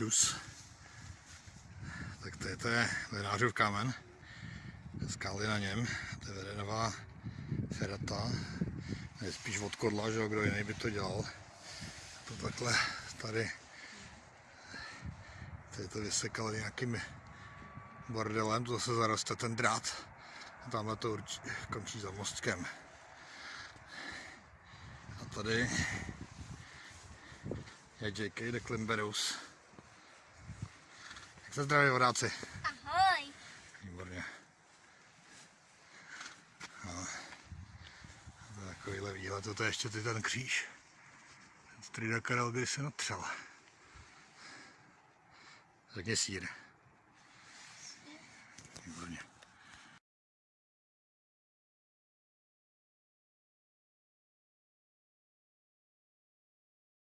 čus. Tak to je, to je Lenářův kámen. Skály na něm. To je vedenová ferata. Je spíš od kodla, že kdo jiný by to dělal. To takhle tady Tady to vysekali nějakým bordelem, to zase zaroste ten drát. A tamhle to končí za mostkem. A tady je J.K. de Klimberus. Se zdraví vodáci? Ahoj. Výborně. No. To je takovýhle výhled, to je ještě ty ten kříž. Ten Strida Karel, když se natřel. Řekni sír.